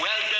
Welcome.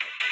Thank you.